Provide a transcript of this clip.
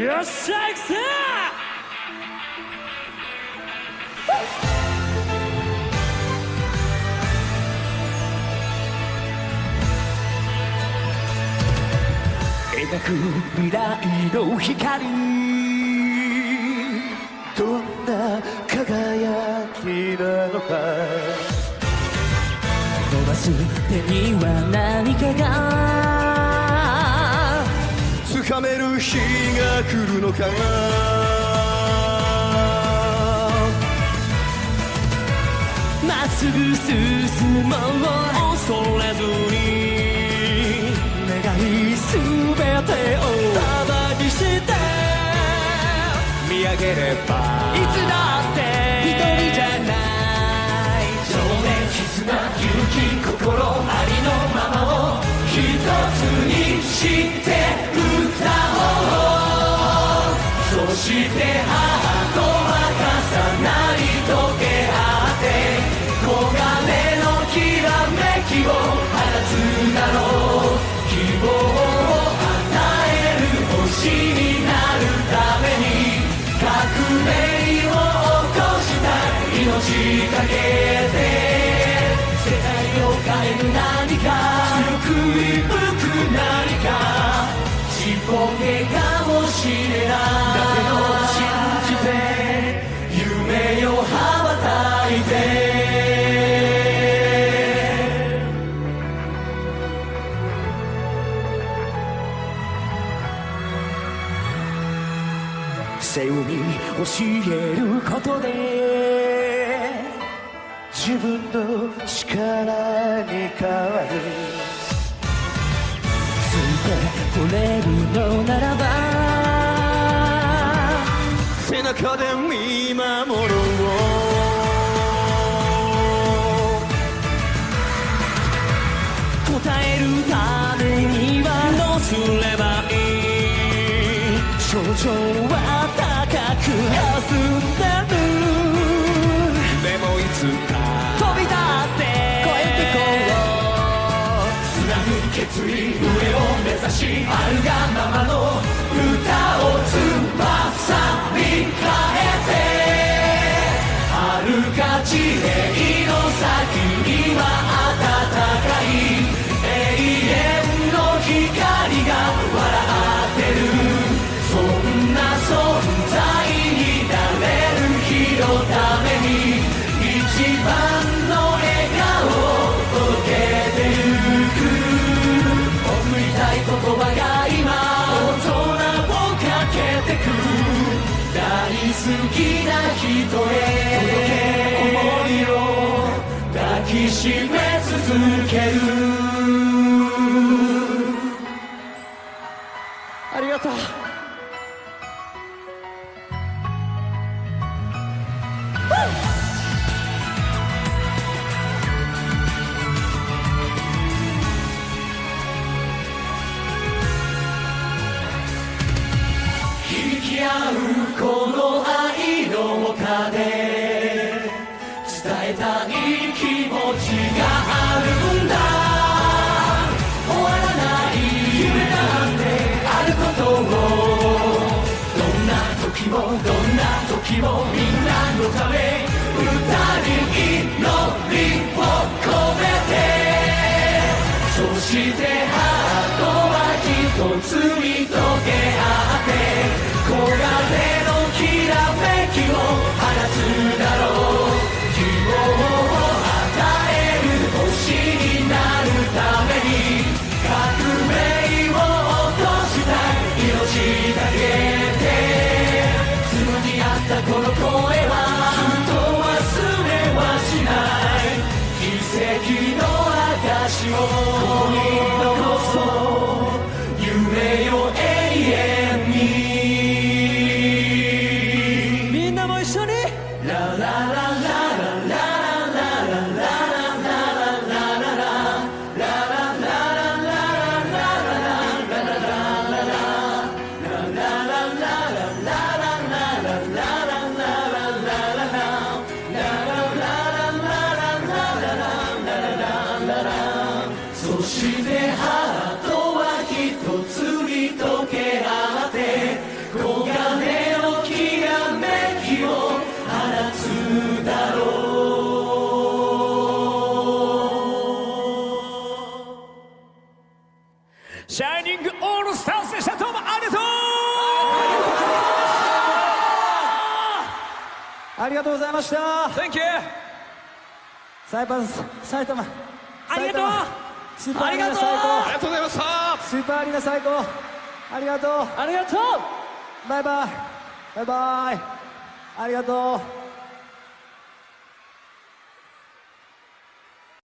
よっしゃ行くぜ!描く未来の光。どんな輝きなのか。伸ばす手には何かがつかめる日が来るのかまっすぐ進もう恐れずに願いすべてを束にして見上げれば。いつだって一人じゃない。情熱絆勇気い命かけて世界を変える何か強く吹く何かちっぽけかもしれないだけど信じて夢を羽ばたいて背負い教えることで自分の力に変わるついてこれるのならば背中で見守ろう。答えるためにはどうすればいい？症状あるがままのきな人へ届け想いを抱きしめ続けるありがとう。響き合うこのもどんな時もみんなのため you ありがとうございました。Thank you. サイパン埼玉。ありがとう。スーパーアリーナありがとう。最高ありがとうございました。スーパーアリーナ最高。ありがとう。ありがとう。バイバイ。バイバイ。ありがとう